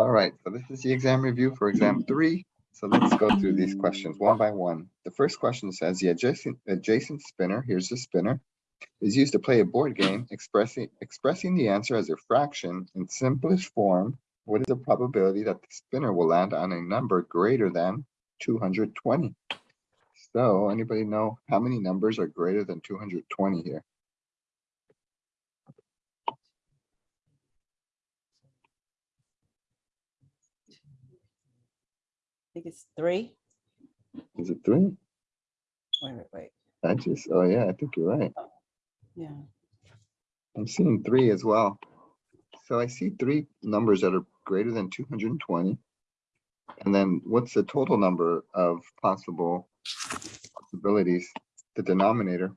All right, so this is the exam review for exam three. So let's go through these questions one by one. The first question says the adjacent adjacent spinner, here's the spinner, is used to play a board game expressing expressing the answer as a fraction in simplest form. What is the probability that the spinner will land on a number greater than 220? So anybody know how many numbers are greater than 220 here? think it's three. Is it three? Wait, wait, wait. I just, oh yeah, I think you're right. Oh, yeah. I'm seeing three as well. So I see three numbers that are greater than 220. And then what's the total number of possible possibilities, the denominator?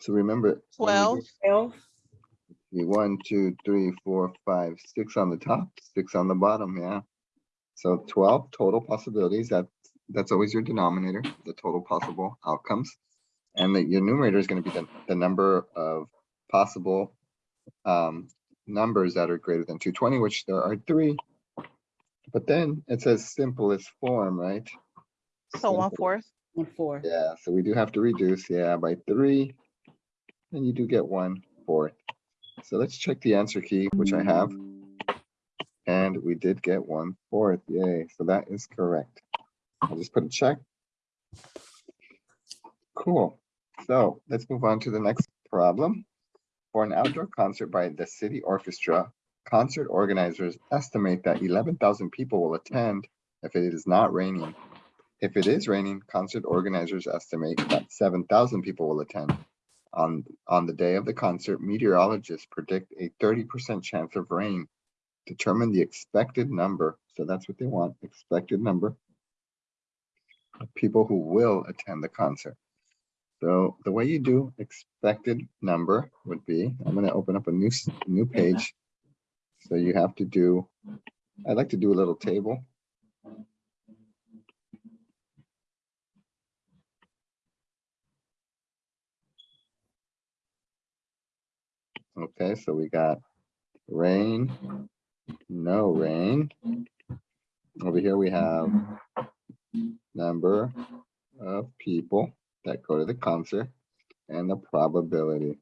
So remember 12. 12 be one, two, three, four, five, six on the top, six on the bottom, yeah. So 12 total possibilities, that, that's always your denominator, the total possible outcomes. And that your numerator is gonna be the, the number of possible um, numbers that are greater than 220, which there are three. But then it says simplest form, right? So Simple. one fourth? One fourth. Yeah, so we do have to reduce, yeah, by three. And you do get one fourth. So let's check the answer key, which I have. And we did get one fourth, yay, so that is correct. I'll just put a check. Cool, so let's move on to the next problem. For an outdoor concert by the city orchestra, concert organizers estimate that eleven thousand people will attend if it is not raining. If it is raining, concert organizers estimate that seven thousand people will attend. On, on the day of the concert, meteorologists predict a thirty percent chance of rain. Determine the expected number, so that's what they want, expected number of people who will attend the concert. So the way you do expected number would be, I'm gonna open up a new, new page. So you have to do, I'd like to do a little table. Okay, so we got rain, no rain. Over here we have number of people that go to the concert and the probability.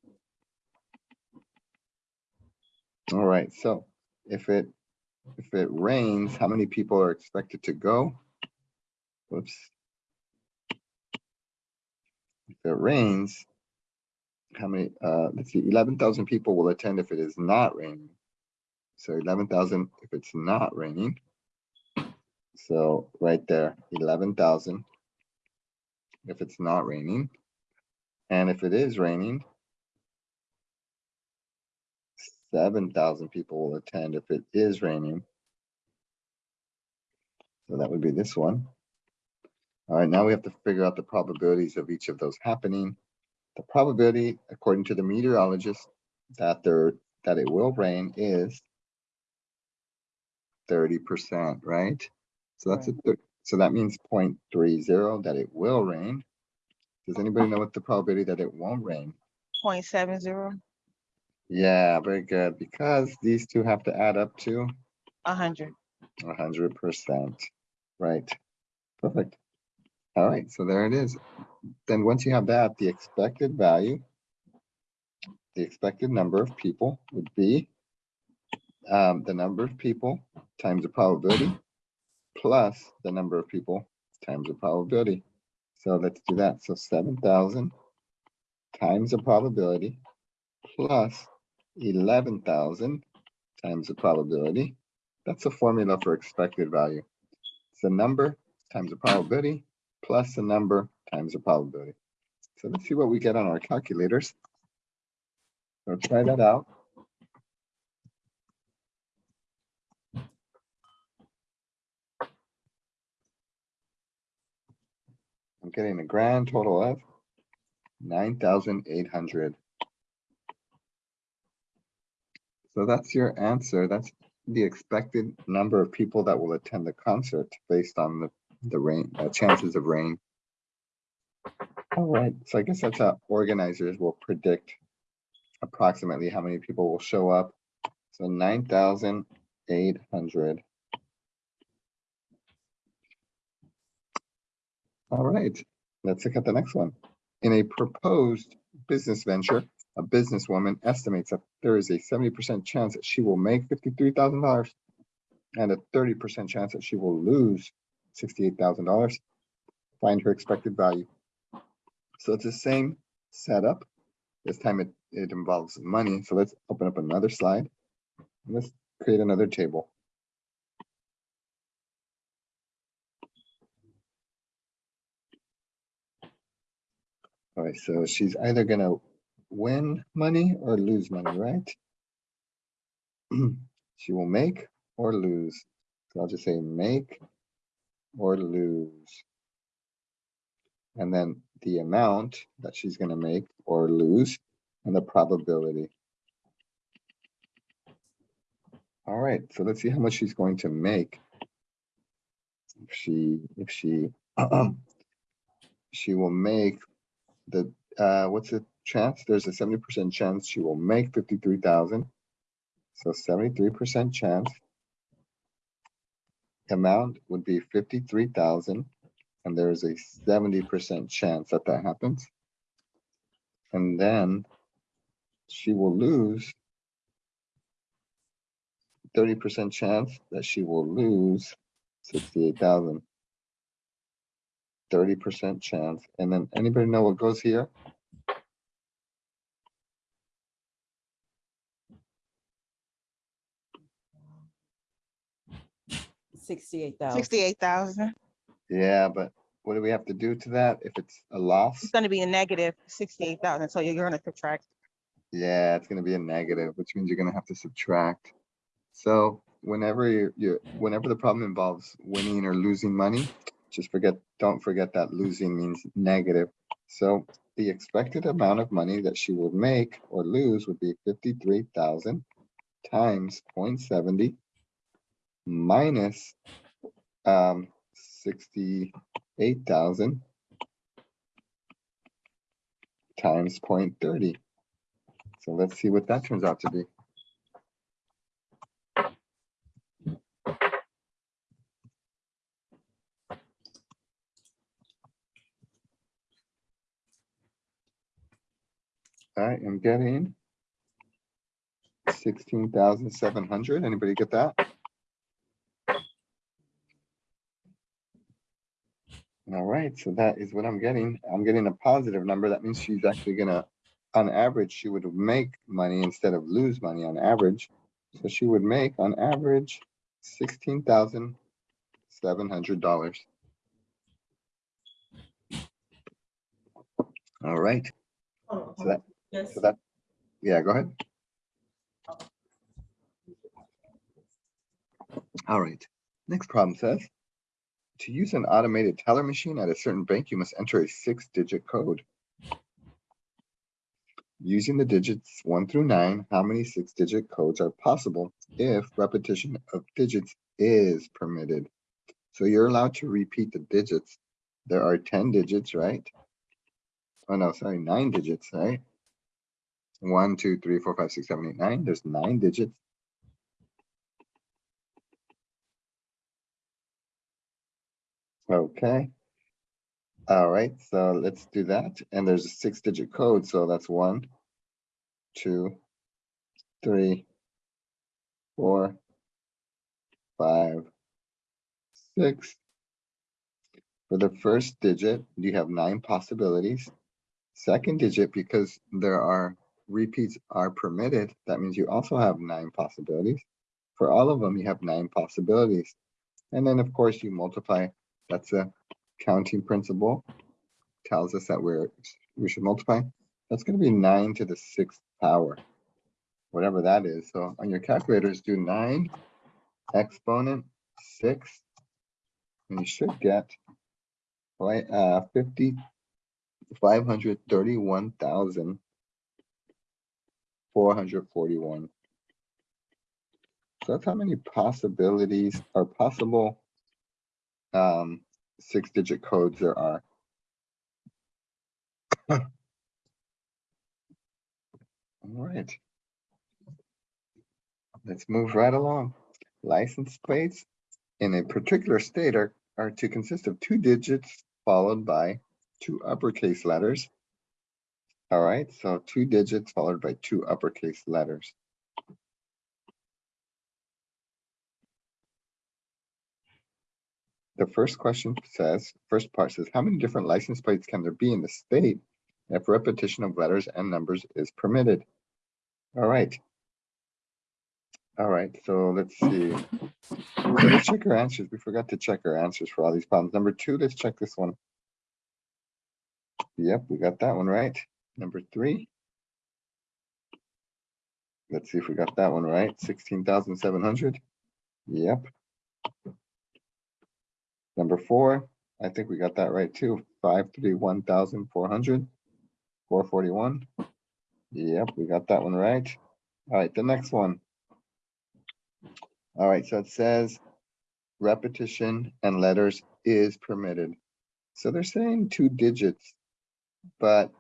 All right, so if it, if it rains, how many people are expected to go? Whoops. If it rains, how many, uh, let's see, eleven thousand people will attend if it is not raining. So eleven thousand if it's not raining. So right there, eleven thousand. If it's not raining. And if it is raining. Seven thousand people will attend if it is raining. So that would be this one. All right, now we have to figure out the probabilities of each of those happening. The probability, according to the meteorologist, that there, that it will rain is thirty percent, right? So that's a, thir- so that means 0.30 that it will rain. Does anybody know what the probability that it won't rain? Point seven zero. Yeah, very good, because these two have to add up to A hundred. a hundred percent, right? Perfect. All right, so there it is. Then once you have that, the expected value, the expected number of people would be um, the number of people times the probability plus the number of people times the probability. So let's do that. So seven thousand times the probability plus eleven thousand times the probability. That's a formula for expected value. It's the number times the probability plus the number times the probability. So let's see what we get on our calculators. So try that out. I'm getting a grand total of nine thousand eight hundred. So that's your answer. That's the expected number of people that will attend the concert based on the, the rain, uh, chances of rain. All right, so I guess that's how organizers will predict approximately how many people will show up. So nine thousand eight hundred. All right, let's look at the next one. In a proposed business venture, a businesswoman estimates that there is a seventy percent chance that she will make fifty-three thousand dollars and a thirty percent chance that she will lose sixty-eight thousand dollars. Find her expected value. So it's the same setup. This time it, it involves money. So let's open up another slide. Let's create another table. All right, so she's either gonna win money or lose money, right? She will make or lose. So I'll just say make or lose. And then the amount that she's gonna make or lose and the probability. All right, so let's see how much she's going to make. If she, if she, she will make the, uh, what's the chance? There's a seventy percent chance she will make fifty-three thousand. So seventy-three percent chance. Amount would be fifty-three thousand, and there is a seventy percent chance that that happens. And then she will lose thirty percent chance that she will lose sixty-eight thousand. Thirty percent chance, and then anybody know what goes here? Sixty-eight thousand. Sixty-eight thousand. Yeah, but what do we have to do to that if it's a loss? It's gonna be a negative sixty-eight thousand, so you're gonna subtract. Yeah, it's gonna be a negative, which means you're gonna have to subtract. So whenever you, you, whenever the problem involves winning or losing money, just forget, don't forget that losing means negative. So the expected amount of money that she will make or lose would be fifty-three thousand times 0.70 minus um sixty-eight thousand times 0.30. So let's see what that turns out to be. I am getting sixteen thousand seven hundred. Anybody get that? All right, so that is what I'm getting. I'm getting a positive number. That means she's actually gonna, on average, she would make money instead of lose money on average. So she would make on average sixteen thousand seven hundred dollars. All right, so that, so that, yeah, go ahead. All right, next problem says, to use an automated teller machine at a certain bank, you must enter a six-digit code. Using the digits one through nine, how many six-digit codes are possible if repetition of digits is permitted? So you're allowed to repeat the digits. There are ten digits, right? Oh, no, sorry, nine digits, right? One, two, three, four, five, six, seven, eight, nine. There's nine digits. Okay. All right, so let's do that. And there's a six digit code, so that's one, two, three, four, five, six. For the first digit, you have nine possibilities. Second digit, because there are repeats are permitted, that means you also have nine possibilities. For all of them, you have nine possibilities. And then, of course, you multiply that's a counting principle. Tells us that we're, we should multiply. That's gonna be nine to the sixth power. Whatever that is. So on your calculators, do nine exponent six. And you should get uh, fifty, five hundred thirty-one thousand four hundred forty-one. So that's how many possibilities are possible um, six digit codes there are. All right. Let's move right along. License plates in a particular state are, are to consist of two digits followed by two uppercase letters. All right, so two digits followed by two uppercase letters. The first question says, first part says, how many different license plates can there be in the state if repetition of letters and numbers is permitted? All right. All right, so let's see. Let's check our answers. We forgot to check our answers for all these problems. Number two, let's check this one. Yep, we got that one right. Number three. Let's see if we got that one right. Sixteen thousand seven hundred. Yep. Number four, I think we got that right too. Five three one thousand four hundred. Four forty-one. Yep, we got that one right. All right, the next one. All right, so it says repetition and letters is permitted. So they're saying two digits, but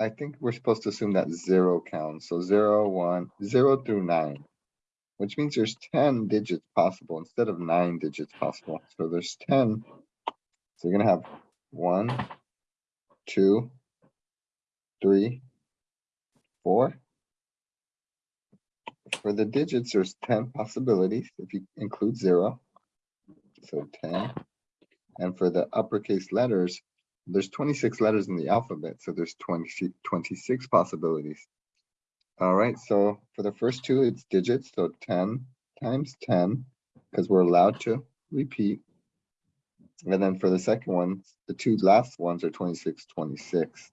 I think we're supposed to assume that zero counts. So zero, one, zero through nine, which means there's ten digits possible instead of nine digits possible. So there's ten. So you're gonna have one, two, three, four. For the digits, there's ten possibilities if you include zero. So ten. And for the uppercase letters, there's twenty-six letters in the alphabet, so there's 20 26 possibilities. All right, so for the first two, it's digits, so 10 times 10, because we're allowed to repeat. And then for the second one, the two last ones are 26, 26.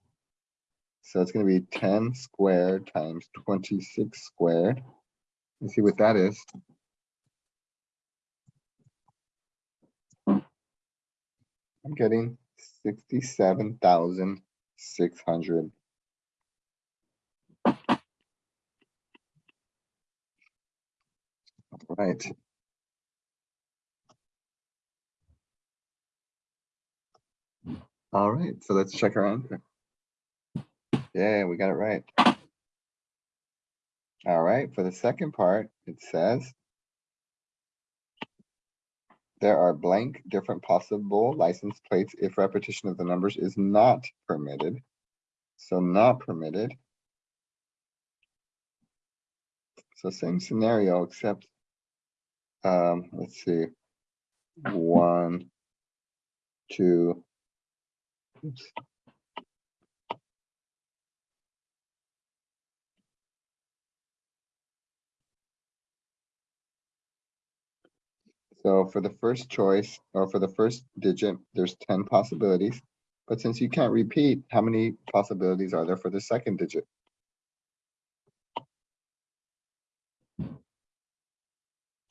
So it's going to be 10 squared times 26 squared. Let's see what that is. I'm getting 67,600. Right. All right, so let's check our answer. Yeah, we got it right. All right, for the second part, it says there are blank different possible license plates if repetition of the numbers is not permitted. So not permitted. So same scenario, except, um, let's see, one, two, oops. So for the first choice, or for the first digit, there's ten possibilities. But since you can't repeat, how many possibilities are there for the second digit?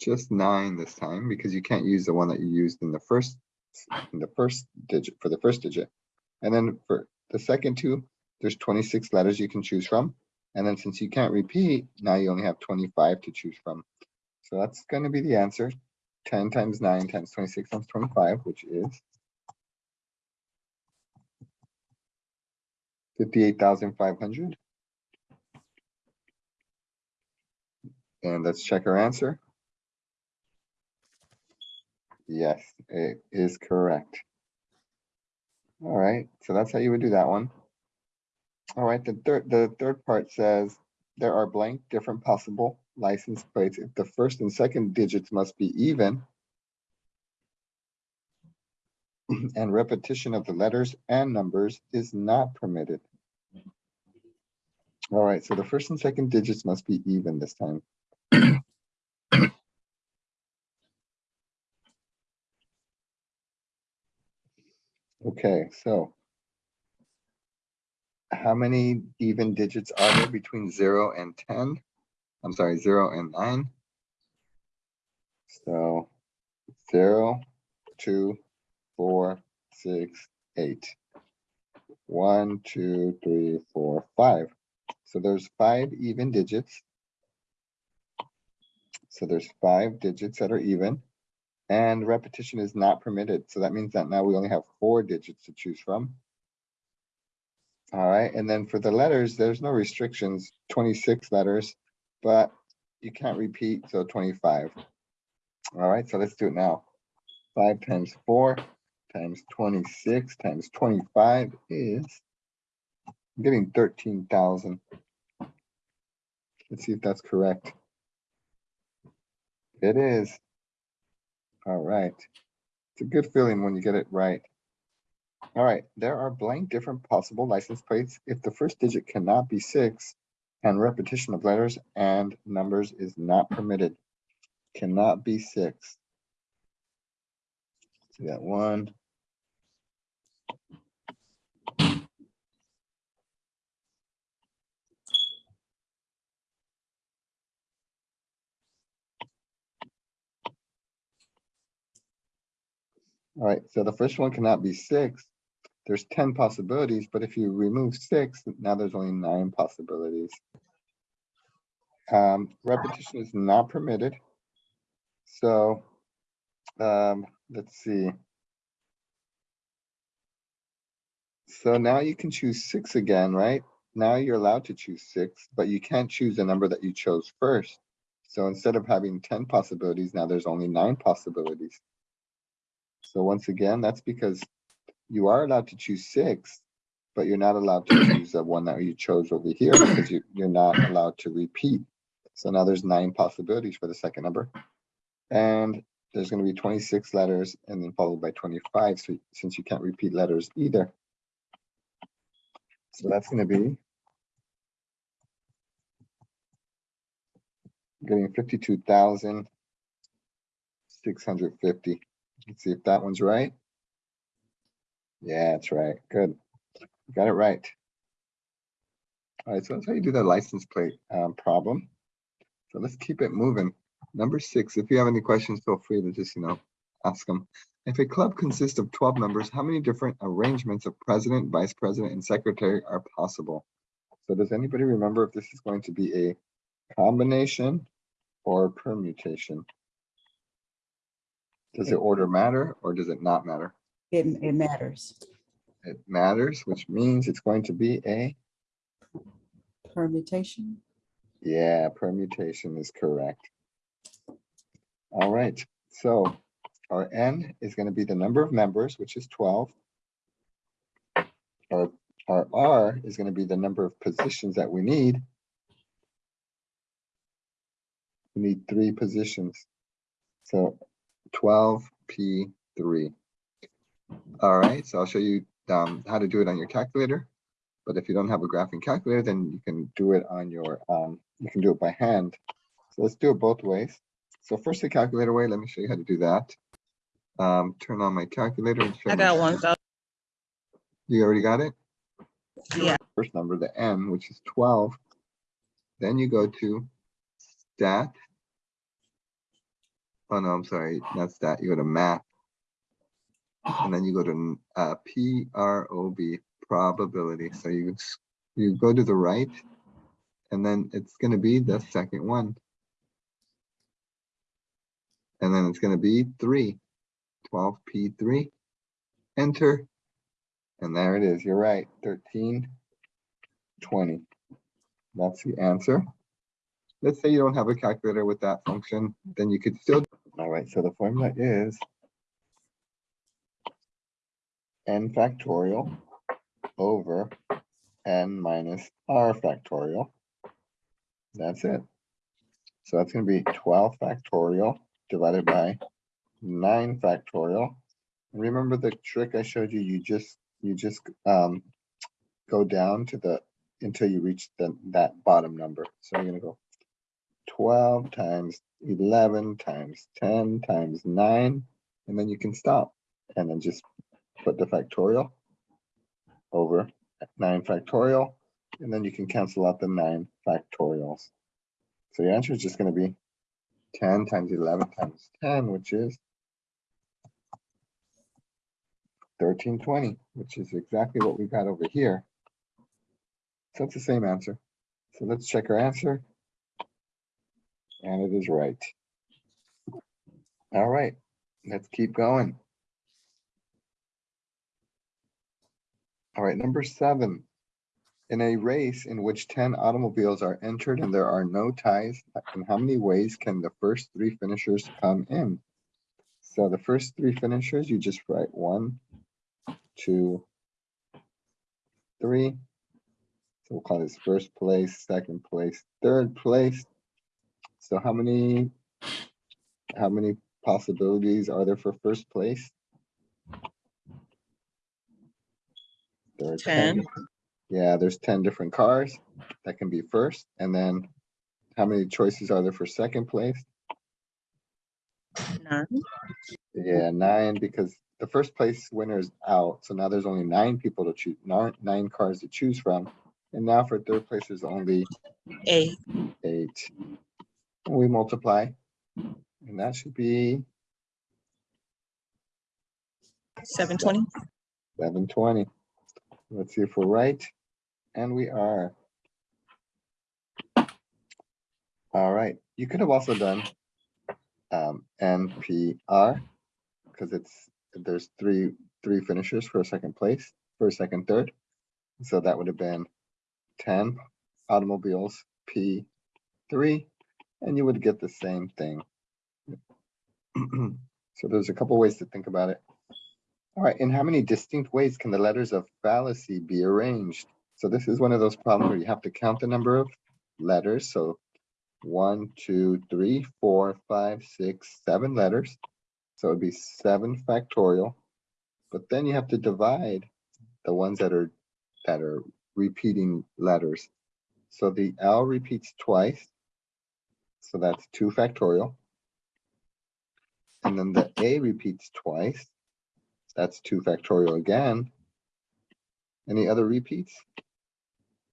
Just nine this time, because you can't use the one that you used in the first, in the first digit, for the first digit. And then for the second two, there's twenty-six letters you can choose from. And then since you can't repeat, now you only have twenty-five to choose from. So that's gonna be the answer, ten times nine times twenty-six times twenty-five, which is fifty-eight thousand five hundred. And let's check our answer. Yes, it is correct. All right, so that's how you would do that one. All right, the third, the third part says there are blank different possible license plates if the first and second digits must be even. And repetition of the letters and numbers is not permitted. All right, so the first and second digits must be even this time. Okay, so. How many even digits are there between zero and ten? I'm sorry, zero and nine. So zero, two, four, six, eight. One, two, three, four, five. So there's five even digits. So there's five digits that are even. And repetition is not permitted. So that means that now we only have four digits to choose from. All right, and then for the letters, there's no restrictions, twenty-six letters, but you can't repeat, so twenty-five. All right, so let's do it now. Five times four times twenty-six times twenty-five is I'm getting thirteen thousand. Let's see if that's correct. It is. All right. It's a good feeling when you get it right. All right, there are blank different possible license plates if the first digit cannot be six and repetition of letters and numbers is not permitted. Cannot be six. We got one. All right, so the first one cannot be six. There's ten possibilities, but if you remove six, now there's only nine possibilities. Um, repetition is not permitted. So, um, let's see. So now you can choose six again, right? Now you're allowed to choose six, but you can't choose the number that you chose first. So instead of having ten possibilities, now there's only nine possibilities. So once again, that's because you are allowed to choose six, but you're not allowed to choose the one that you chose over here because you, you're not allowed to repeat. So now there's nine possibilities for the second number. And there's going to be 26 letters and then followed by 25 so, since you can't repeat letters either. So that's going to be getting 52,650. Let's see if that one's right. Yeah, that's right. Good. Got it right. All right, so that's how you do the license plate um, problem. So let's keep it moving. Number six, if you have any questions, feel free to just, you know, ask them. If a club consists of 12 members, how many different arrangements of president, vice president, and secretary are possible? So does anybody remember if this is going to be a combination or permutation? Does the order matter or does it not matter? It, it matters. It matters, which means it's going to be a, Permutation. yeah, permutation is correct. All right, so our N is gonna be the number of members, which is twelve. Our, our R is gonna be the number of positions that we need. We need three positions. So twelve P three. All right, so I'll show you um, how to do it on your calculator. But if you don't have a graphing calculator, then you can do it on your, um, you can do it by hand. So let's do it both ways. So first the calculator way, let me show you how to do that. Um, turn on my calculator. and show I got one, so, You already got it? yeah, First number, the N, which is twelve. Then you go to stat. Oh, no, I'm sorry, not stat, you go to math. And then you go to uh, P R O B, probability. So you, you go to the right. And then it's gonna be the second one. And then it's gonna be three. 12 P three. Enter. And there it is, you're right, thirteen twenty. That's the answer. Let's say you don't have a calculator with that function, then you could still, all right, so the formula is n factorial over n minus r factorial. That's it. So that's gonna be twelve factorial divided by nine factorial. Remember the trick I showed you? You just, you just um go down to the, until you reach the, that bottom number. So you're gonna go twelve times eleven times ten times nine, and then you can stop. And then just put the factorial over nine factorial, and then you can cancel out the nine factorials. So your answer is just gonna be ten times eleven times ten, which is thirteen twenty, which is exactly what we got over here. So it's the same answer. So let's check our answer. And it is right. All right, let's keep going. All right, number seven. In a race in which ten automobiles are entered and there are no ties, in how many ways can the first three finishers come in? So the first three finishers, you just write one, two, three. So we'll call this first place, second place, third place. So how many, how many possibilities are there for first place? There are 10. Yeah, there's ten different cars that can be first, and then how many choices are there for second place? Nine. Yeah, nine, because the first place winner is out, so now there's only nine people to choose, nine, nine cars to choose from. And now for third place, there's only Eight. eight. We multiply, and that should be Seven twenty. seven twenty. Let's see if we're right, and we are. All right, you could have also done um, NPR, because it's, there's three, three finishers for a second place, for a second, third. So that would have been ten automobiles, P three, and you would get the same thing. So there's a couple ways to think about it. All right, in how many distinct ways can the letters of fallacy be arranged? So this is one of those problems where you have to count the number of letters, so one, two, three, four, five, six, seven letters. So it'd be seven factorial. But then you have to divide the ones that are, that are repeating letters. So the L repeats twice. So that's two factorial. And then the A repeats twice. That's two factorial again. Any other repeats?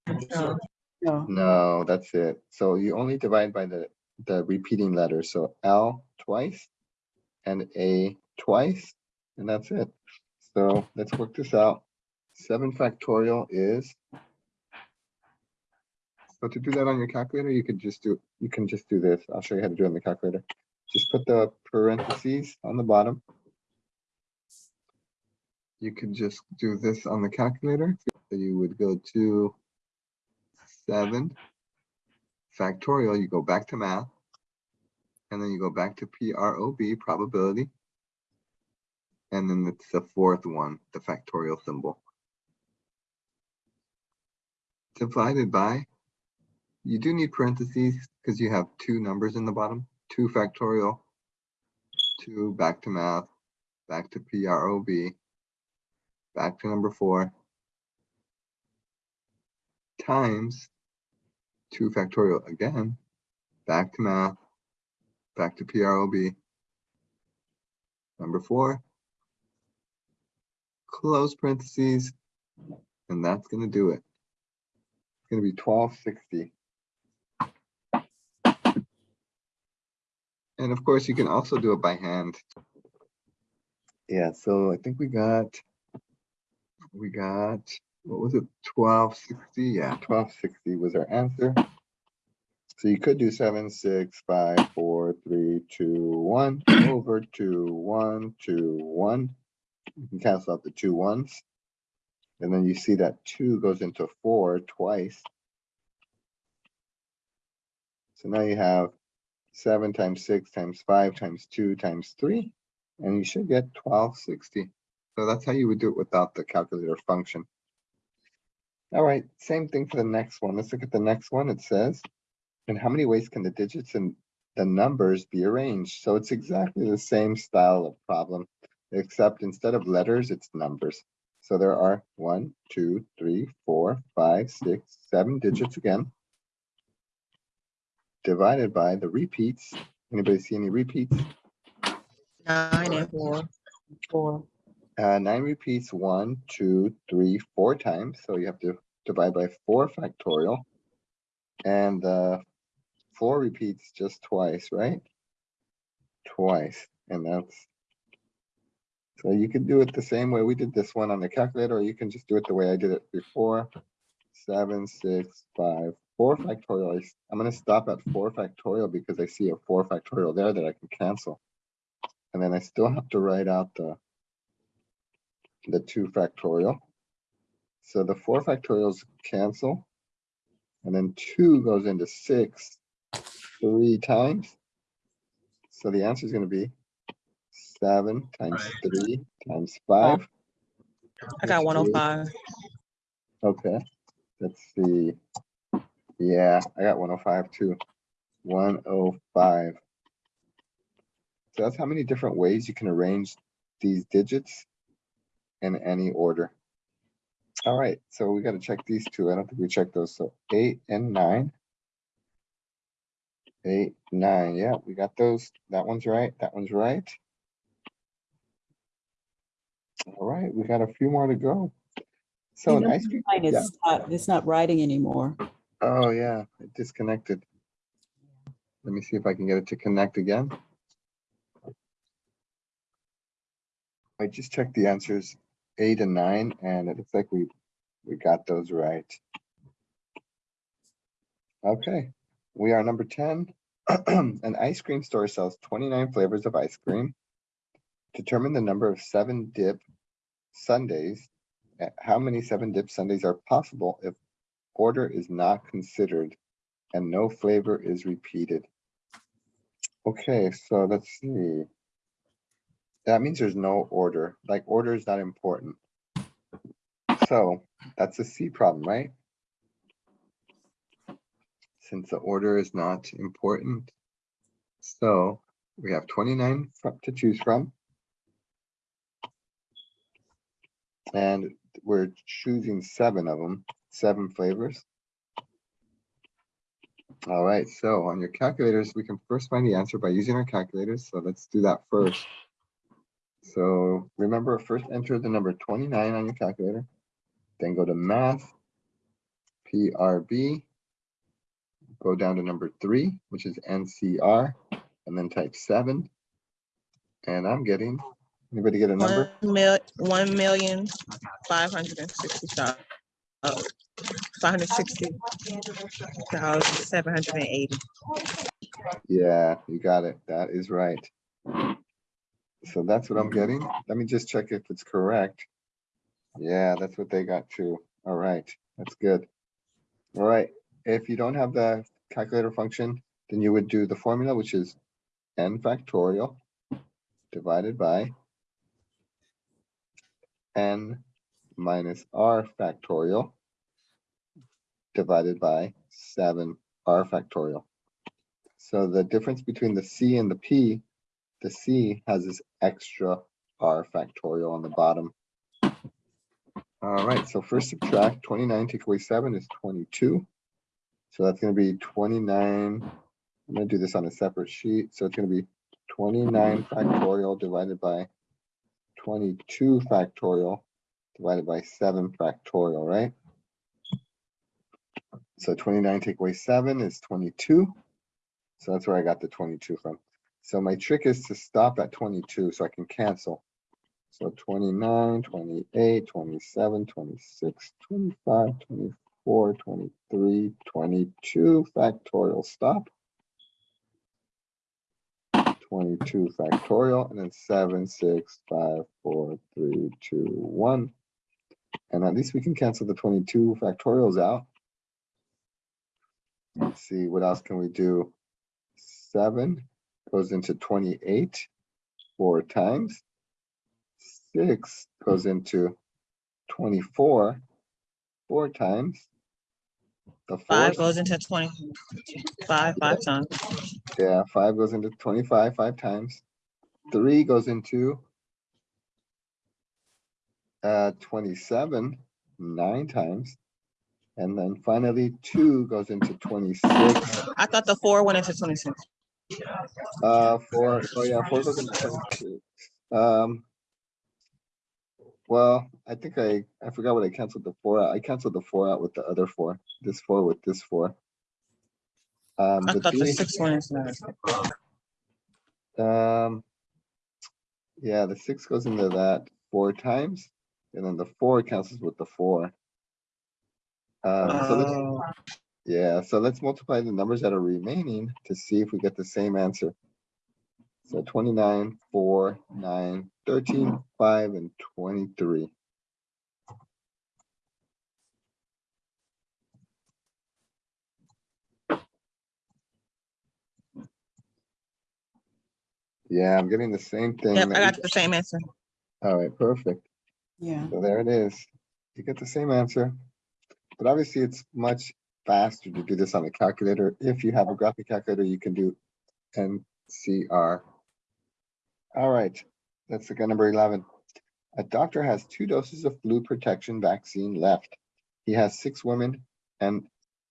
No. No, No, that's it. So you only divide by the, the repeating letters. So L twice and A twice, and that's it. So let's work this out. Seven factorial is. So to do that on your calculator, you could just do, you can just do this. I'll show you how to do it on the calculator. Just put the parentheses on the bottom. You could just do this on the calculator. So you would go to seven factorial, you go back to math. And then you go back to PROB, probability. And then it's the fourth one, the factorial symbol. Divided by, you do need parentheses because you have two numbers in the bottom, two factorial, two back to math, back to PROB, back to number four, times two factorial again, back to math, back to PROB, number four, close parentheses, and that's going to do it. It's going to be 1260. And of course, you can also do it by hand. Yeah, so I think we got, we got what was it, twelve sixty? Yeah, twelve sixty was our answer. So you could do seven, six, five, four, three, two, one, over two, one, two, one. You can cancel out the two ones. And then you see that two goes into four twice. So now you have seven times six times five times two times three, and you should get twelve sixty. So that's how you would do it without the calculator function. All right, same thing for the next one. Let's look at the next one. It says, in how many ways can the digits and the numbers be arranged? So it's exactly the same style of problem, except instead of letters, it's numbers. So there are one, two, three, four, five, six, seven digits again. Divided by the repeats. Anybody see any repeats? Nine and four. four, Uh, nine repeats one, two, three, four times, so you have to divide by four factorial. And uh, four repeats just twice, right? Twice, and that's. So you could do it the same way we did this one on the calculator, or you can just do it the way I did it before. Seven, six, five, four factorial. I'm gonna stop at four factorial because I see a four factorial there that I can cancel. And then I still have to write out the the two factorial. So the four factorials cancel. And then two goes into six three times. So the answer is gonna be seven times three times five. I got That's one oh three. five. Okay, let's see. Yeah, I got one oh five too. One oh five. So that's how many different ways you can arrange these digits in any order. All right, so we gotta check these two. I don't think we checked those. So eight and nine. Eight, nine, yeah, we got those. That one's right, that one's right. All right, we got a few more to go. So an Number ice cream, nine, yeah. It's not, it's not writing anymore. Oh, yeah, it disconnected. Let me see if I can get it to connect again. I just checked the answers eight and nine, and it looks like we, we got those right. Okay, we are number ten. An ice cream store sells twenty-nine flavors of ice cream. Determine the number of seven dip sundaes. Uh, How many seven dip sundaes are possible if order is not considered and no flavor is repeated. Okay, so let's see. That means there's no order, like order is not important. So that's a C problem, right? Since the order is not important. So we have twenty-nine to choose from. And we're choosing seven of them, seven flavors. All right, so on your calculators, we can first find the answer by using our calculators. So let's do that first. So remember, first enter the number twenty-nine on your calculator, then go to math, PRB, go down to number three, which is NCR, and then type seven. And I'm getting, anybody get a number? One mil, five hundred sixty thousand, seven hundred and eighty. Yeah, you got it. That is right. So that's what I'm getting. Let me just check if it's correct. Yeah, that's what they got too. All right, that's good. All right, if you don't have the calculator function, then you would do the formula, which is n factorial divided by n minus r factorial divided by seven r factorial. So the difference between the C and the P, the C has this extra R factorial on the bottom. All right, so first subtract twenty-nine, take away seven is twenty-two. So that's gonna be twenty-nine. I'm gonna do this on a separate sheet, so it's gonna be twenty-nine factorial divided by twenty-two factorial divided by seven factorial, right? So twenty-nine take away seven is twenty-two. So that's where I got the twenty-two from. So my trick is to stop at twenty-two so I can cancel. So 29, 28, 27, 26, 25, 24, 23, 22 factorial stop. Twenty-two factorial and then seven, six, five, four, three, two, one. And at least we can cancel the twenty-two factorials out. Let's see, what else can we do? Seven goes into twenty-eight four times. Six goes into twenty-four four times. The Five goes into twenty, five, five times. yeah, five goes into twenty-five five times. Three goes into uh, twenty-seven nine times. And then finally, two goes into twenty-six. I thought the four went into twenty-six. Uh, four, oh yeah, four goes into twenty-two. Um. Well, I think I, I forgot what I canceled the four out. I canceled the four out with the other four, this four with this four. Um, I the thought the six went into that. um. Yeah, the six goes into that four times, and then the four cancels with the four. Um, so let's, oh. yeah, so let's multiply the numbers that are remaining to see if we get the same answer. So 29, 4, 9, 13, 5, and 23. Yeah, I'm getting the same thing. Yep, I got the same answer. All right, perfect. Yeah. So there it is. You get the same answer. But obviously it's much faster to do this on a calculator. If you have a graphic calculator, you can do NCR. All right, let's look at number eleven. A doctor has two doses of flu protection vaccine left. He has six women and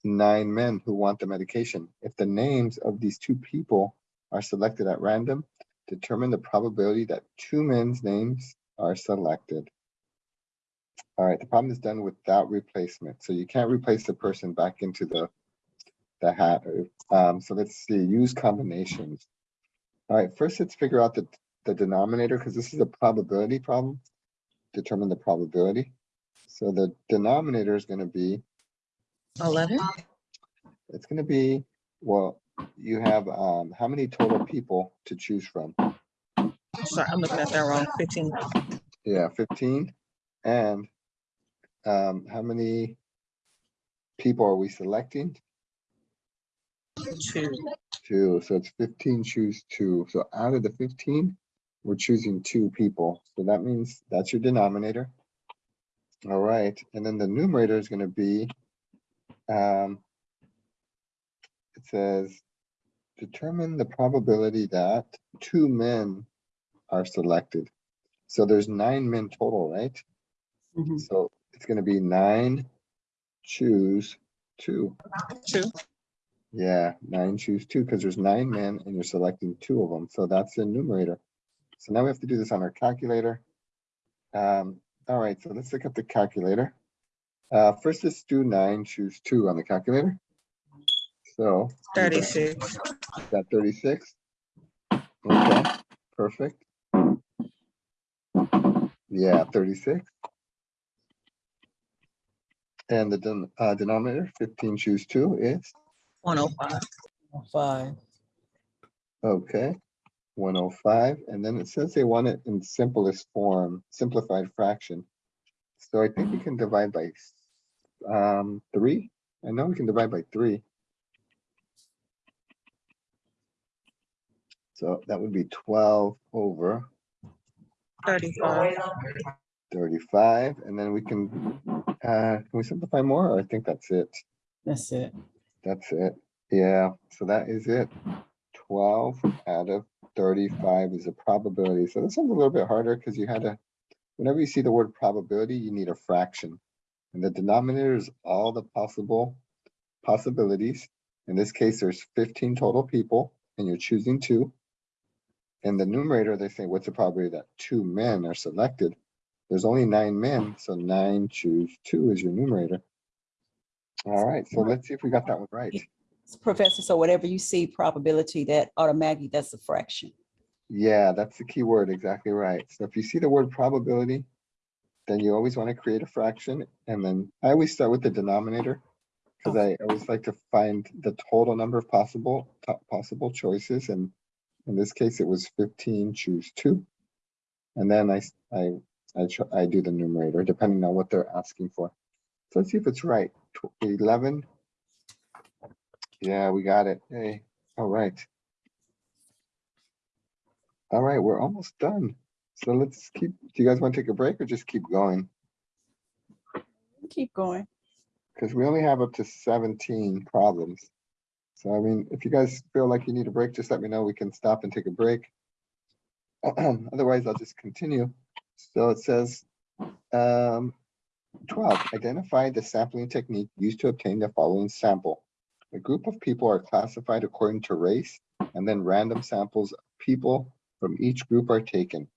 nine men who want the medication. If the names of these two people are selected at random, determine the probability that two men's names are selected. All right, the problem is done without replacement, so you can't replace the person back into the the hat. Um, so let's see, use combinations. All right, first let's figure out the the denominator because this is a probability problem. Determine the probability. So the denominator is going to be Eleven? it's going to be well, you have um how many total people to choose from? Sorry, I'm looking at that wrong. Fifteen. Yeah, fifteen. And um, how many people are we selecting? Two. Two, so it's fifteen, choose two. So out of the fifteen, we're choosing two people. So that means that's your denominator. All right, and then the numerator is gonna be, um, it says, determine the probability that two men are selected. So there's nine men total, right? Mhm. So it's gonna be nine, choose two. Two. Yeah, nine, choose two, because there's nine men and you're selecting two of them, so that's the numerator. So now we have to do this on our calculator. Um, all right, so let's look up the calculator. Uh, first let's do nine, choose two on the calculator. So. Thirty-six. Got thirty-six? Okay, perfect. Yeah, thirty-six. And the den- uh, denominator, fifteen, choose two is, One oh five. Five. okay, one oh five, and then it says they want it in simplest form, simplified fraction. So I think we can divide by um, three. I know we can divide by three. So that would be twelve over Thirty-five. thirty-five, and then we can, uh, can we simplify more? Or I think that's it. That's it. That's it. Yeah, so that is it. Twelve out of thirty-five is a probability. So this one's a little bit harder because you had to, whenever you see the word probability, you need a fraction. And the denominator is all the possible possibilities. In this case, there's fifteen total people and you're choosing two. In the numerator, they say, what's the probability that two men are selected? There's only nine men, oh. so nine choose two is your numerator. All right, so let's see if we got that one right. Professor, so whatever you see probability, that automatically, that's a fraction. Yeah, that's the key word, exactly right. So if you see the word probability, then you always want to create a fraction, and then I always start with the denominator. Because I always like to find the total number of possible, possible choices, and in this case, it was fifteen, choose two. And then I, I, I, I do the numerator, depending on what they're asking for. So let's see if it's right. Tw- Eleven. Yeah, we got it. Hey, all right. All right, we're almost done. So let's keep, do you guys want to take a break or just keep going? Keep going. Because we only have up to seventeen problems. So I mean, if you guys feel like you need a break, just let me know. We can stop and take a break. Otherwise, I'll just continue. So it says, um, twelve, identify the sampling technique used to obtain the following sample. A group of people are classified according to race, and then random samples of people from each group are taken.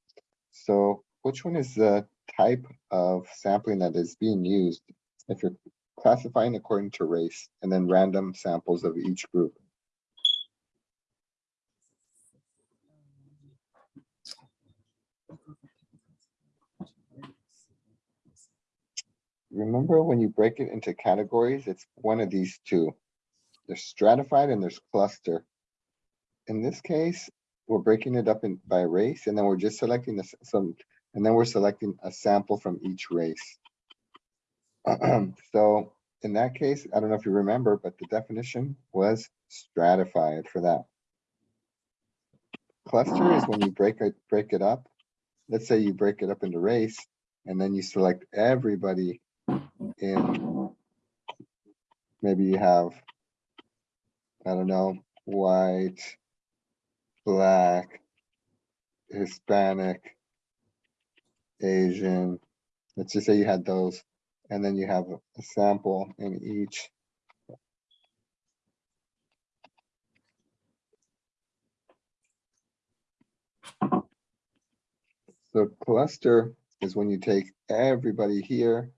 So which one is the type of sampling that is being used if you're classifying according to race and then random samples of each group? Remember when you break it into categories, it's one of these two. There's stratified and there's cluster. In this case, we're breaking it up in by race and then we're just selecting this some, and then we're selecting a sample from each race. So in that case, I don't know if you remember, but the definition was stratified for that. cluster is when you break it, break it up. Let's say you break it up into race and then you select everybody in. Maybe you have, I don't know, white, black, Hispanic, Asian. Let's just say you had those, and then you have a sample in each. So cluster is when you take everybody here,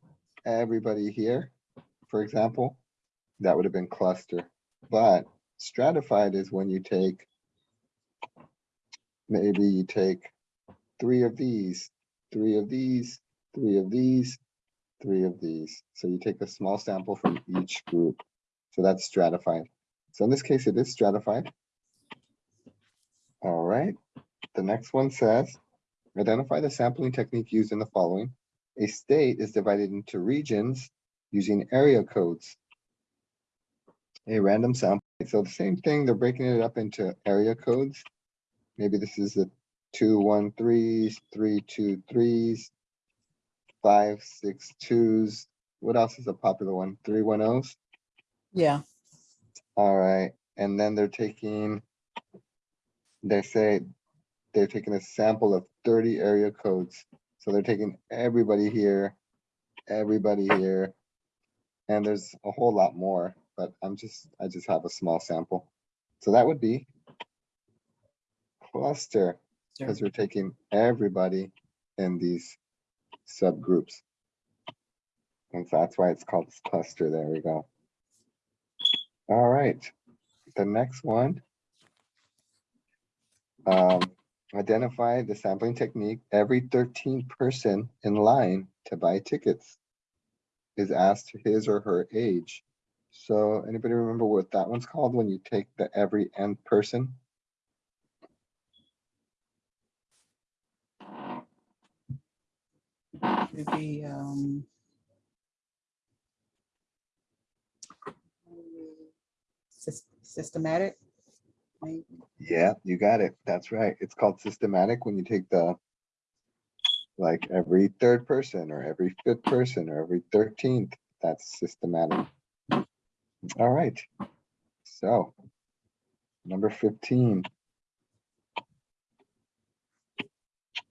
everybody here, for example, that would have been cluster. But stratified is when you take, maybe you take three of these, three of these, three of these, three of these. So you take a small sample from each group. So that's stratified. So in this case, it is stratified. All right, the next one says, identify the sampling technique used in the following. A state is divided into regions using area codes. A random sample, so the same thing, they're breaking it up into area codes. Maybe this is the two, one, threes, three, two, threes, five, six, twos. What else is a popular one? Three, one, ohs? Yeah, All right, and then they're taking, they say they're taking a sample of thirty area codes. So they're taking everybody here, everybody here. And there's a whole lot more, but I'm just, I just have a small sample. So that would be cluster, sure. because we're taking everybody in these subgroups. And so that's why it's called cluster. There we go. All right, the next one. Um, identify the sampling technique. Every thirteenth person in line to buy tickets is asked his or her age. So anybody remember what that one's called when you take the every nth person? It'd be, um. Systematic. Yeah, you got it. That's right. It's called systematic when you take the like every third person or every fifth person or every thirteenth, that's systematic. All right. So number fifteen.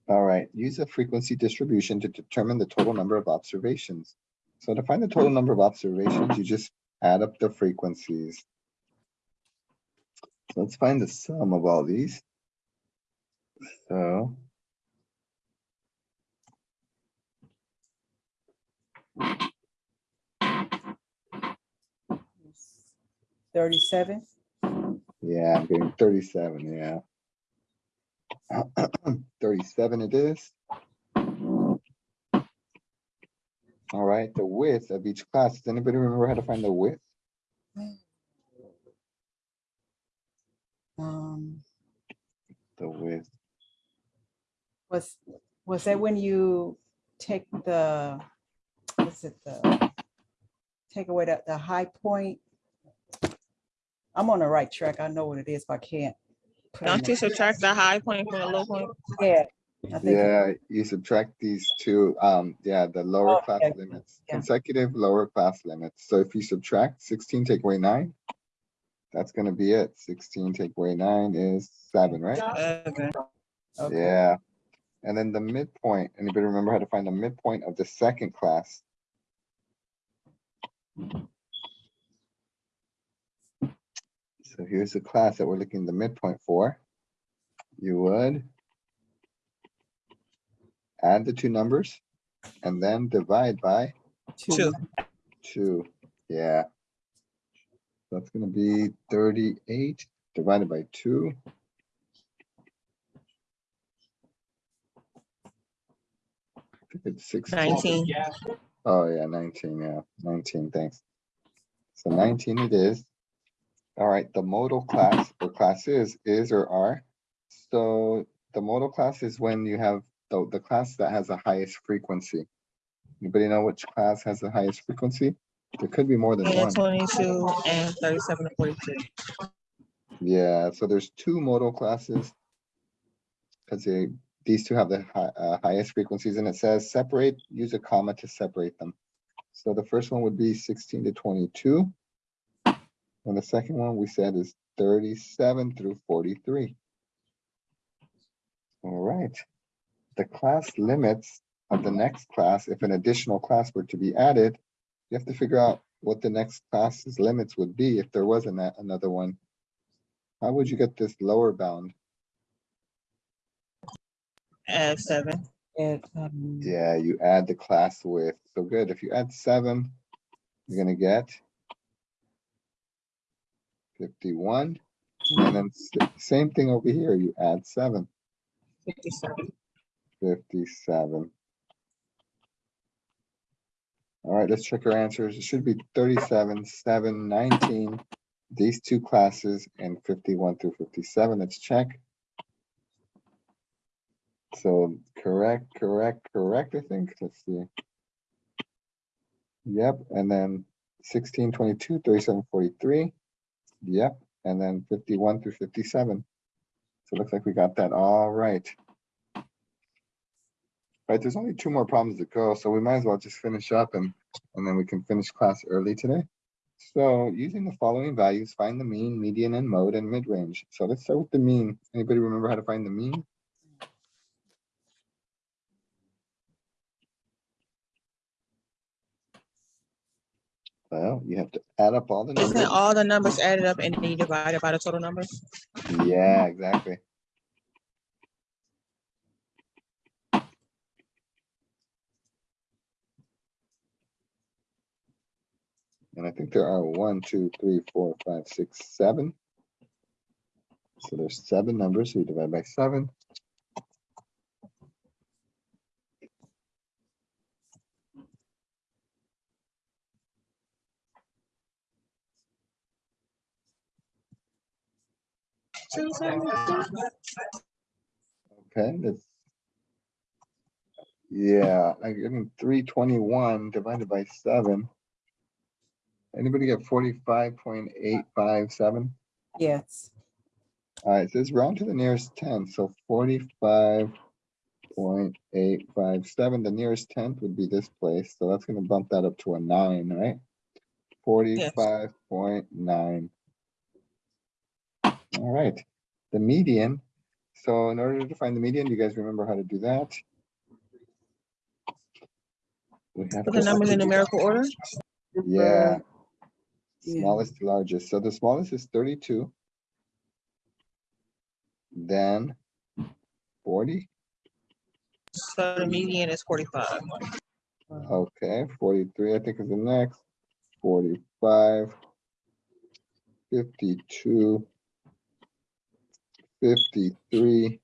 All right, use a frequency distribution to determine the total number of observations. So to find the total number of observations, you just add up the frequencies. So let's find the sum of all these. So. Thirty-seven, Yeah, I'm getting thirty-seven, yeah. Thirty-seven it is. All right, the width of each class. Does anybody remember how to find the width? Hmm. Um, The width. was, was that when you take the, what's it, the, take away the, the high point? I'm on the right track. I know what it is, but I can't. put it in Don't you subtract the high point from the low point? my- Yeah. I think it- Yeah, you subtract these two, um, yeah, the lower class Okay, limits, yeah. consecutive lower class limits. So if you subtract sixteen, take away nine. That's gonna be it. Sixteen, take away nine is seven, right? Okay. okay. Yeah. And then the midpoint, anybody remember how to find the midpoint of the second class? So here's the class that we're looking the midpoint for. You would add the two numbers and then divide by Two. two. Yeah. That's gonna be thirty-eight divided by two. I think It's sixteen. Nineteen. Oh, yeah, nineteen, yeah, nineteen, thanks. So nineteen it is. All right, the modal class or classes is or are. So the modal class is when you have the, the class that has the highest frequency. Anybody know which class has the highest frequency? There could be more than And one. twenty-two and thirty-seven to forty-two. Yeah, so there's two modal classes. because these two have the hi- uh, highest frequencies and it says separate, use a comma to separate them. So the first one would be sixteen to twenty-two. And the second one we said is thirty-seven through forty-three. All right. The class limits of the next class, if an additional class were to be added, you have to figure out what the next class's limits would be if there was an- another one. How would you get this lower bound? Add seven. It, um, Yeah, you add the class width. So good. If you add seven, you're gonna get fifty-one. And then same thing over here, you add seven, Fifty-seven. fifty-seven. All right, let's check our answers. It should be thirty-seven, seven, nineteen. These two classes and fifty-one through fifty-seven. Let's check. So correct, correct, correct, I think. Let's see. Yep, and then 16, 22, 37, 43. Yep, and then fifty-one through fifty-seven. So it looks like we got that all right. Right, there's only two more problems to go, so we might as well just finish up and, and then we can finish class early today. So using the following values, find the mean, median, and mode, and mid-range. So let's start with the mean. Anybody remember how to find the mean? Well, you have to add up all the Isn't numbers. all the numbers added up and then you divide it by the total numbers? Yeah, exactly. And I think there are one, two, three, four, five, six, seven. So there's seven numbers, so you divide by seven. Okay, that's. Yeah, I mean, three twenty-one divided by seven. Anybody get forty-five point eight five seven? yes, Alright, so it's round to the nearest ten, so forty-five point eight five seven, the nearest tenth would be this place, so that's gonna bump that up to a nine, right? Forty-five point nine. Alright, the median, so in order to find the median, you guys remember how to do that? We have Put the to- numbers in numerical order? Yeah. Yeah. Smallest to largest. So the smallest is thirty-two. Then forty, So the median is forty-five. okay, forty-three, I think is the next, forty-five. Fifty-two. Fifty-three.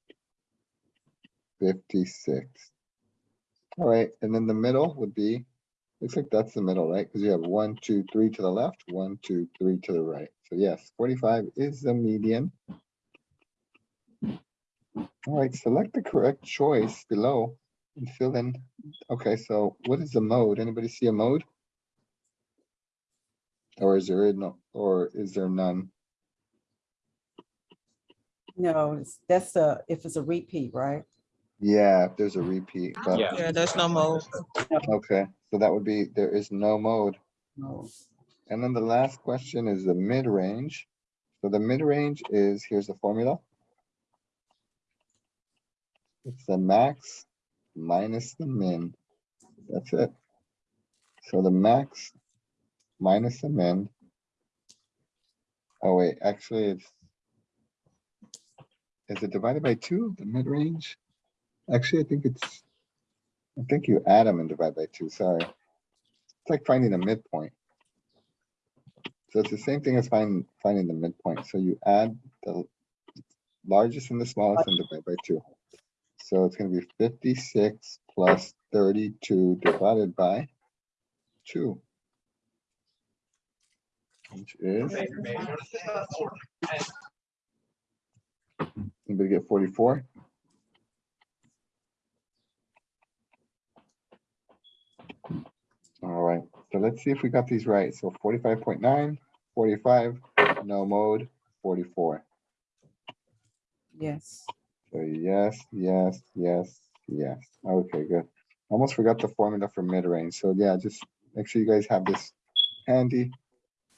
Fifty-six. All right, and then the middle would be, looks like that's the middle, right? Because you have one, two, three to the left, one, two, three to the right. So yes, forty-five is the median. All right, select the correct choice below and fill in. Okay, so what is the mode? Anybody see a mode? Or is there no, or is there none? no, that's a if it's a repeat, right? Yeah, if there's a repeat, but, Yeah. Yeah, there's no mode. okay, so that would be, there is no mode. No. And then the last question is the mid-range. So the mid-range is, here's the formula. It's the max minus the min. That's it. So the max minus the min. Oh wait, actually it's. Is it divided by two, the mid-range? Actually, I think it's. I think you add them and divide by two, sorry. It's like finding a midpoint. So it's the same thing as finding, finding the midpoint. So you add the largest and the smallest and divide by two. So it's gonna be fifty-six plus thirty-two divided by two. Which is, anybody get forty-four? All right, so let's see if we got these right. So 45.9, 45, no mode, forty-four. Yes, So yes, yes, yes, yes. Okay, good. Almost forgot the formula for mid-range. So yeah, just make sure you guys have this handy.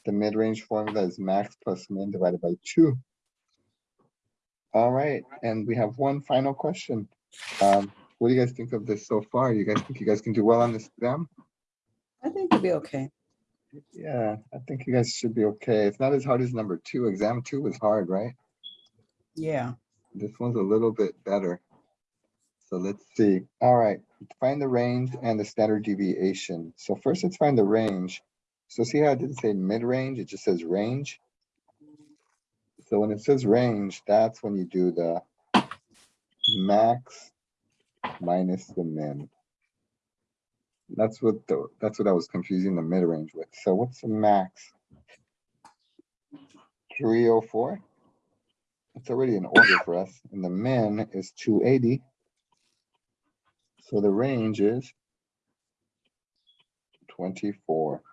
The mid-range formula is max plus min divided by two. All right, and we have one final question. Um, what do you guys think of this so far? You guys think you guys can do well on this exam? I think it'll be okay. Yeah, I think you guys should be okay. It's not as hard as number two. Exam two was hard, right? Yeah. This one's a little bit better. So let's see. All right, find the range and the standard deviation. So first, let's find the range. So see how I didn't say mid-range, it just says range. So when it says range, that's when you do the max minus the min. That's what the, that's what I was confusing the mid-range with. So what's the max? Three oh four? It's already in order for us, and the min is two eighty. So the range is twenty-four.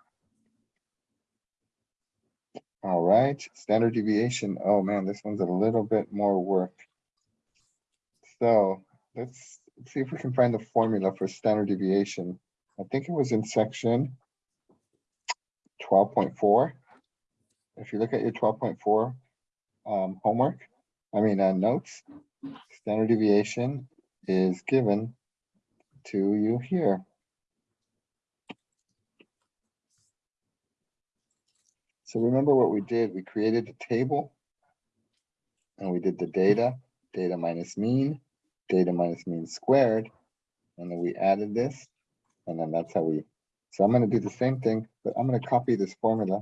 All right, standard deviation. Oh man, this one's a little bit more work. So let's see if we can find the formula for standard deviation. I think it was in section twelve point four. If you look at your twelve point four um, homework, I mean, uh, notes, standard deviation is given to you here. So remember what we did, we created a table and we did the data, data minus mean, data minus mean squared, and then we added this, and then that's how we, so I'm gonna do the same thing, but I'm gonna copy this formula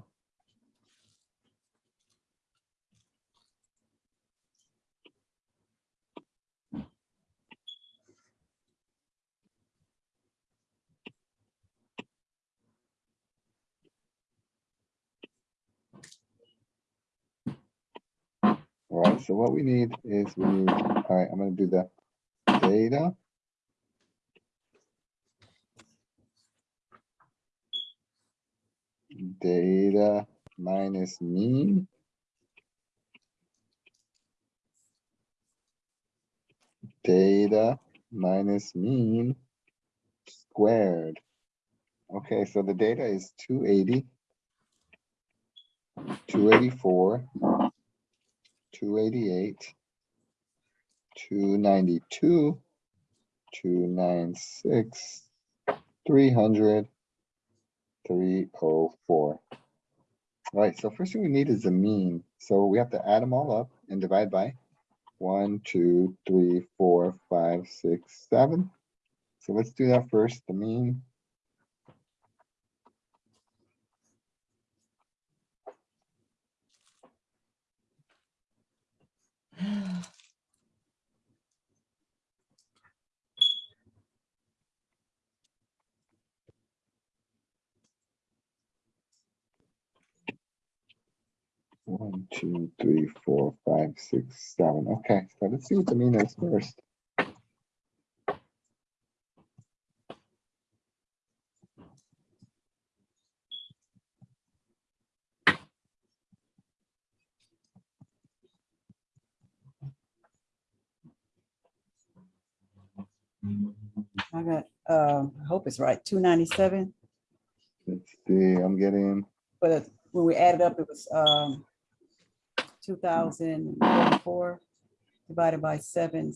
All right, so what we need is we need, all right, I'm gonna do the data. Data minus mean. Data minus mean squared. Okay, so the data is two eighty. Two eighty-four two eighty-eight, two ninety-two, two nine six, three hundred, three oh four. All right, so first thing we need is the mean. So we have to add them all up and divide by one, two, three, four, five, six, seven. So let's do that first, the mean. One, two, three, four, five, six, seven. Okay, so let's see what the mean is first. I got, uh, I hope it's right, two ninety-seven, Let's see, I'm getting, but when we added up, it was, um, two thousand forty-four divided by seven,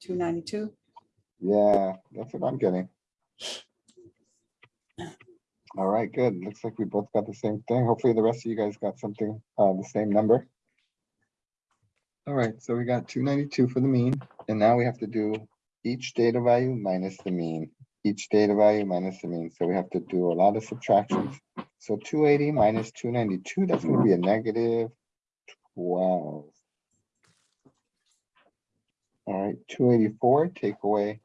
two ninety-two. yeah, that's what I'm getting. All right, good. Looks like we both got the same thing. Hopefully the rest of you guys got something, uh, the same number. All right, so we got two ninety-two for the mean, and now we have to do each data value minus the mean. Each data value minus the mean, so we have to do a lot of subtractions. So two eighty minus two ninety-two, that's gonna be a negative twelve. All right, two eighty-four, take away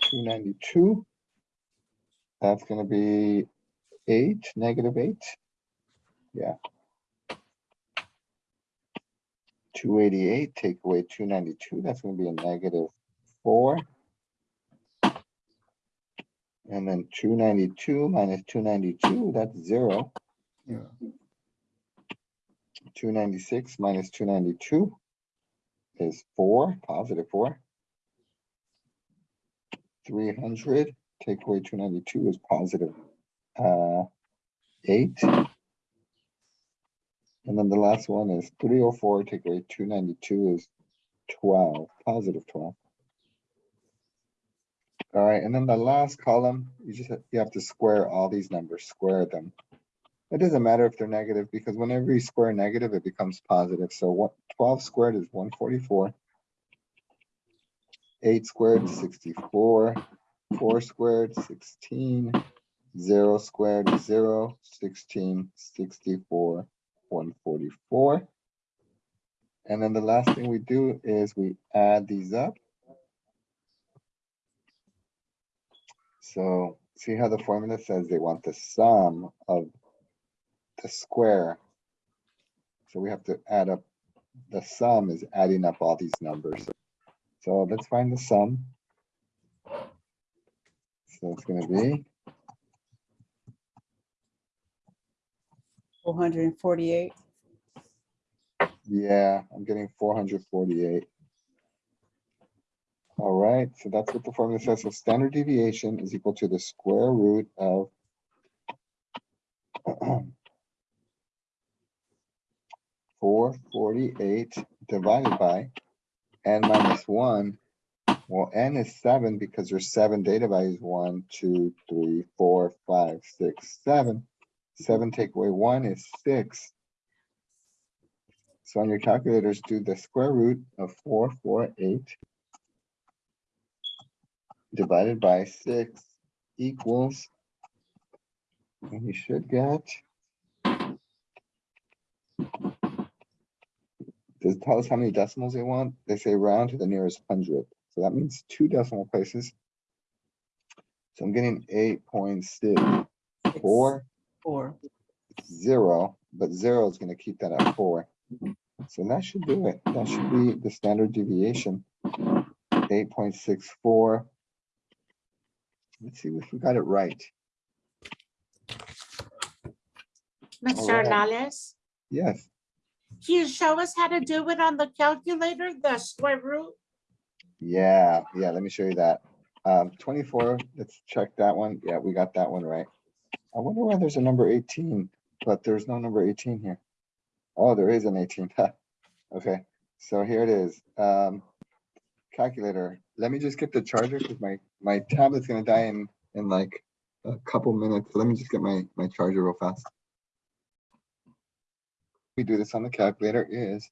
two ninety-two. That's gonna be eight, negative eight. Yeah. Two eighty-eight, take away two ninety-two, that's gonna be a negative four. And then two ninety-two minus two ninety-two, that's zero. Two ninety-six minus two ninety-two. is four, positive four. Three hundred, take away two ninety-two is positive, uh, eight. And then the last one is three oh four, take away two ninety-two is twelve, positive twelve. All right, and then the last column, you just, have- you have to square all these numbers, square them. It doesn't matter if they're negative, because whenever you square negative, it becomes positive. So what, twelve squared is one forty-four. Eight squared, sixty-four, four squared, 16. 0 squared, is zero, sixteen, sixty-four, one forty-four. And then the last thing we do is we add these up. So see how the formula says they want the sum of the square. So we have to add up, the sum is adding up all these numbers. So let's find the sum. So it's gonna be, Four hundred and forty-eight. yeah, I'm getting four hundred forty-eight. All right, so that's what the formula says. So standard deviation is equal to the square root of four forty-eight divided by n minus one. Well, n is seven because there's seven data values, one, two, three, four, five, six, seven. Seven take away one is six. So on your calculators, do the square root of four, four, eight divided by six equals, and you should get does it tell us how many decimals they want? They say round to the nearest hundred. So that means two decimal places. So I'm getting eight point six four Four. zero, but zero is gonna keep that at four. So that should do it. That should be the standard deviation. Eight point six four. Let's see if we got it right. Mr. Alright. Hernandez, Yes, can you show us how to do it on the calculator, the square root? yeah, yeah, let me show you that. Um, twenty-four, let's check that one. Yeah, we got that one right. I wonder why there's a number eighteen, but there's no number eighteen here. Oh, there is an eighteen. Okay, so here it is. Um, calculator. Let me just get the charger because my, my tablet's gonna die in, in like a couple minutes. Let me just get my, my charger real fast. We do this on the calculator is,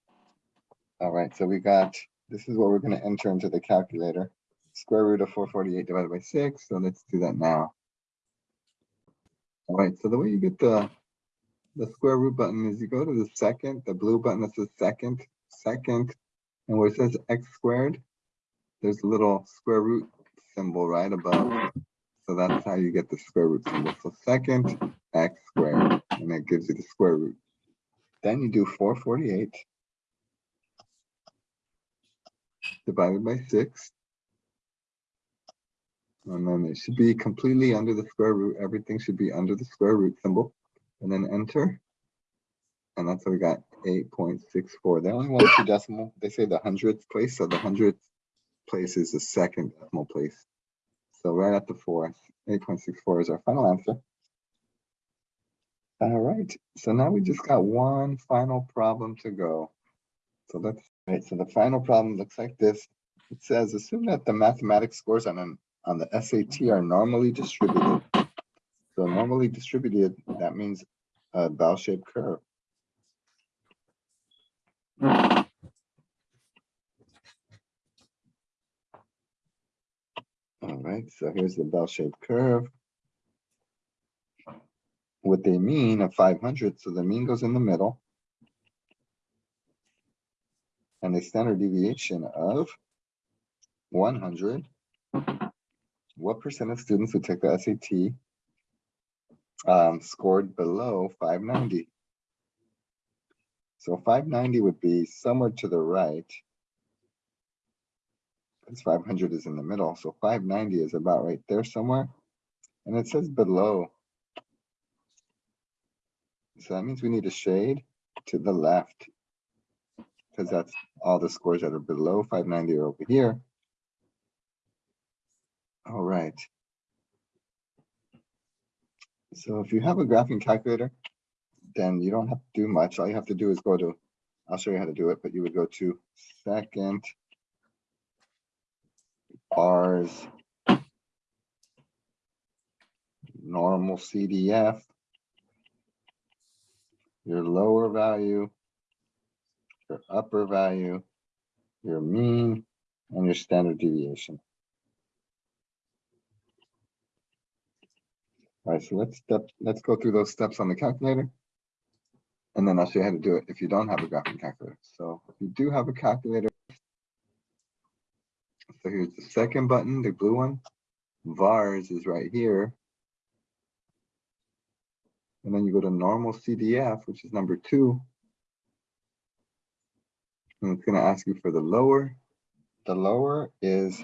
all right, so we got, this is what we're gonna enter into the calculator. Square root of four forty-eight divided by six, so let's do that now. All right, so the way you get the, the square root button is you go to the second, the blue button that says second, second, and where it says x squared, there's a little square root symbol right above. So that's how you get the square root symbol. So second x squared, and that gives you the square root. Then you do four forty-eight divided by six. And then it should be completely under the square root. Everything should be under the square root symbol. And then enter. And that's how we got eight point six four. They only want two decimal. They say the hundredth place, so the hundredth place is the second decimal place. So right at the fourth, eight point six four is our final answer. All right, so now we just got one final problem to go. So that's, right, so the final problem looks like this. It says, assume that the mathematics scores on an, on the SAT are normally distributed. So normally distributed, that means a bell-shaped curve. All right, so here's the bell-shaped curve. With a mean of five hundred, so the mean goes in the middle. And a standard deviation of one hundred. What percent of students who take the SAT um, scored below five ninety? So five ninety would be somewhere to the right. Because five hundred is in the middle, so five ninety is about right there somewhere. And it says below. So that means we need a shade to the left. because that's all the scores that are below five ninety are over here. All right. So if you have a graphing calculator, then you don't have to do much. All you have to do is go to, I'll show you how to do it, but you would go to second VARS, normal CDF, your lower value, your upper value, your mean, and your standard deviation. All right, so let's step, let's go through those steps on the calculator. And then I'll show you how to do it if you don't have a graphing calculator. So if you do have a calculator. So here's the second button, the blue one. VARS is right here. And then you go to normal CDF, which is number two. And it's gonna ask you for the lower. The lower is,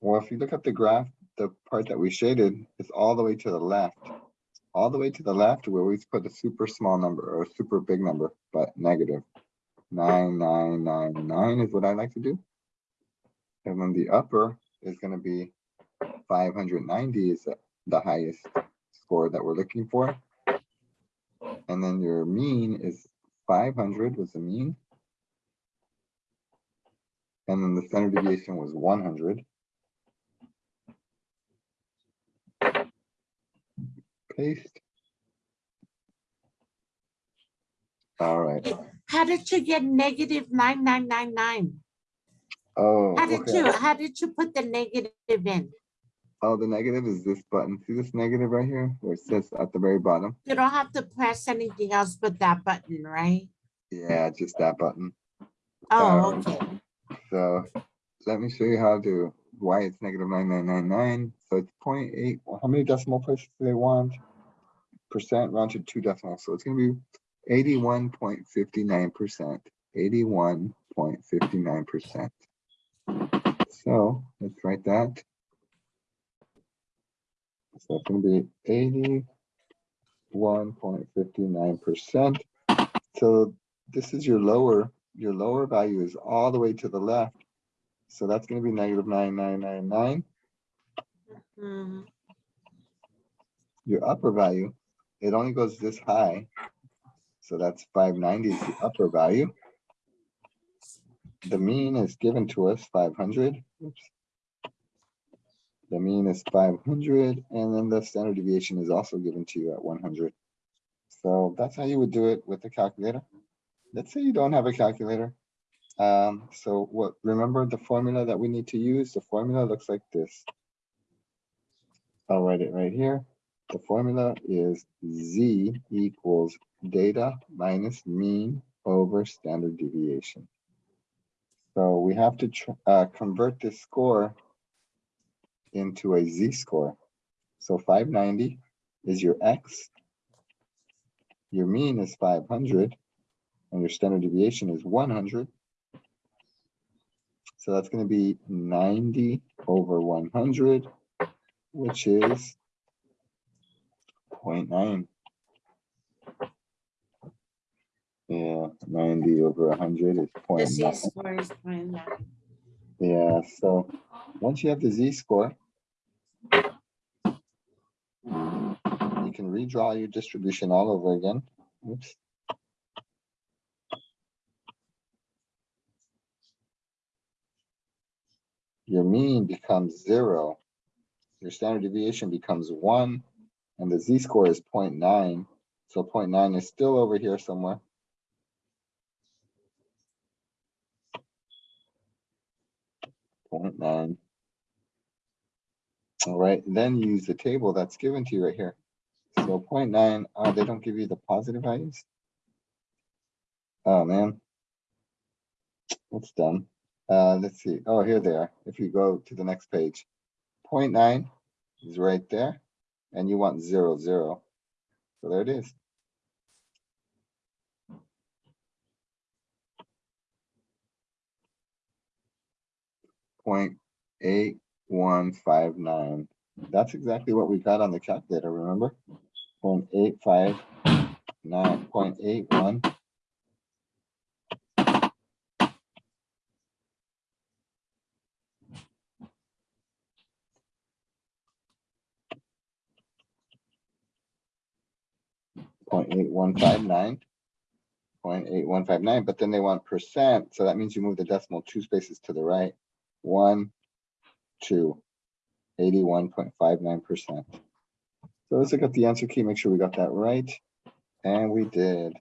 well, if you look at the graph, the part that we shaded is all the way to the left. All the way to the left, where we always put a super small number or a super big number, but negative. Nine, nine, nine, nine is what I like to do. And then the upper is gonna be five hundred ninety is the- the highest score that we're looking for. And then your mean is five hundred was the mean. And then the standard deviation was one hundred. Paste. All right. How did you get negative nine, nine, nine, nine? Oh, How did you, how did you put the negative in? Oh, the negative is this button. See this negative right here where it says at the very bottom? You don't have to press anything else but that button, right? Yeah, just that button. Oh, Um, okay. So let me show you how to, why it's negative nine nine nine nine. So it's 0.8. well, how many decimal places do they want? Percent round to two decimals. So it's gonna be eighty-one point fifty-nine percent, eighty-one point fifty-nine percent. So let's write that. So it's be eighty-one point fifty-nine percent. So this is your lower, your lower value is all the way to the left. So that's gonna be negative nine, nine, nine, nine. Mhm. Your upper value, it only goes this high. So that's five ninety is the upper value. The mean is given to us five hundred. The mean is five hundred, and then the standard deviation is also given to you at one hundred. So that's how you would do it with the calculator. Let's say you don't have a calculator. Um, so what, remember the formula that we need to use? The formula looks like this. I'll write it right here. The formula is Z equals data minus mean over standard deviation. So we have to uh, convert this score into a Z score. So five ninety is your X. Your mean is five hundred and your standard deviation is one hundred. So that's gonna be ninety over one hundred, which is 0.9. Yeah, ninety over hundred is The 0.9. Z score is point nine. Yeah, so once you have the Z score, you can redraw your distribution all over again. Oops. Your mean becomes zero. Your standard deviation becomes one, and the Z score is 0.9. So 0.9 is still over here somewhere. Point nine. All right, then use the table that's given to you right here. So point nine, oh, they don't give you the positive values? Oh, man. That's dumb. Uh, let's see. Oh, here they are. If you go to the next page. Point 0.9 is right there, and you want zero, zero. So there it is. 0.8159. That's exactly what we got on the calculator, remember? 0.85, 9.81. Point eight one five nine. 0.8159, but then they want percent. So that means you move the decimal two spaces to the right. One, two, eighty-one point five nine percent. So let's look at the answer key, make sure we got that right, and we did.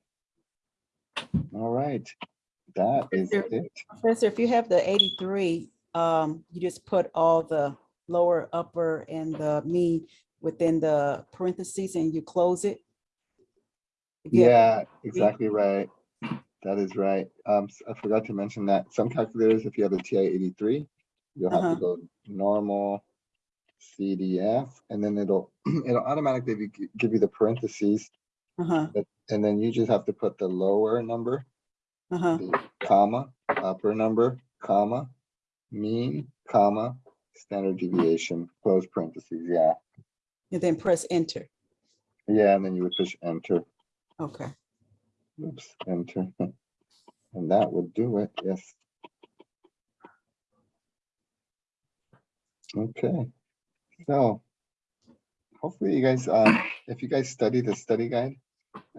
All right, that is There- it. Professor, if you have the eighty-three, um, you just put all the lower, upper, and the mean within the parentheses and you close it. You Yeah, exactly right. That is right. Um, I forgot to mention that some calculators, if you have a TI eighty-three, you'll have Uh-huh. to go normal CDF, and then it'll, it'll automatically gi- give you the parentheses, Uh-huh, and then you just have to put the lower number, uh-huh, the comma, upper number, comma, mean, comma, standard deviation, close parentheses, yeah. and then press enter. Yeah, and then you would push enter. Okay, Oops, enter. And that would do it, yes. Okay, so hopefully you guys, um, if you guys study the study guide,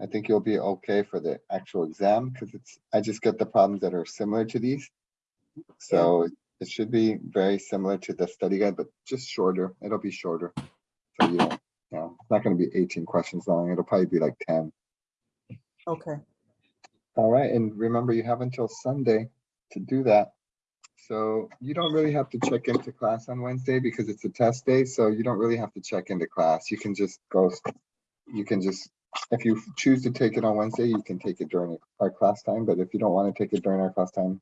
I think you'll be okay for the actual exam, because it's, I just get the problems that are similar to these. So it should be very similar to the study guide, but just shorter, it'll be shorter. So you you know, it's not gonna be eighteen questions long, it'll probably be like ten. okay, All right, and remember, you have until Sunday to do that. So you don't really have to check into class on Wednesday because it's a test day, so you don't really have to check into class. You can just go, you can just, if you choose to take it on Wednesday, you can take it during our class time, but if you don't want to take it during our class time,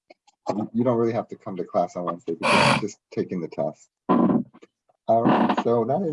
you- don't really have to come to class on Wednesday because you're just taking the test. All right, so that is